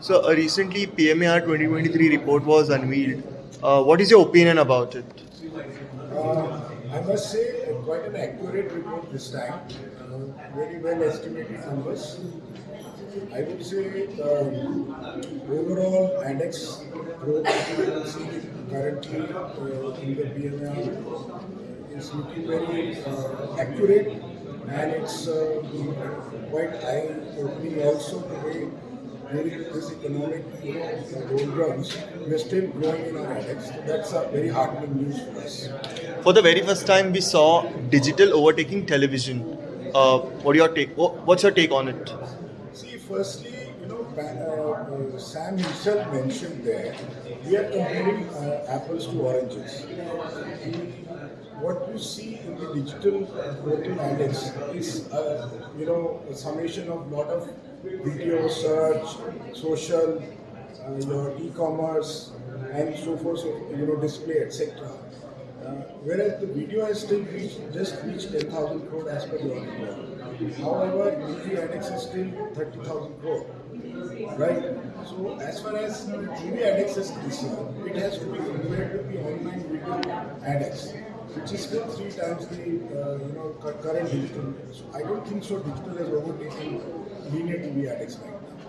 So uh, recently, PMAR 2023 report was unveiled. Uh, what is your opinion about it? Uh, I must say, uh, quite an accurate report this time. Uh, very well estimated numbers. I would say um, overall index growth currently uh, in the PMR is looking very accurate and it's quite eye-opening also today during this economic you know, doldrums, we're still growing in our. So that's a very heartening news for us. For the very first time, we saw digital overtaking television. Uh, what your take? What's your take on it? See, firstly, you know, Ba- uh, Sam himself mentioned there, we are comparing uh, apples to oranges. What you see in the digital voting index is, uh, you know, a summation of lot of video search, social, uh, your e-commerce, and so forth, so, you know, display, etc. Uh, whereas the video has still reached, just reached 10,000 crore as per the report. However, TV index is still 30,000 crore. Right? So, as far as TV index is concerned, it has to be compared with the online video index, which is still three times the uh, you know current digital. So, I don't think so. Digital has overtaken linear TV index right now.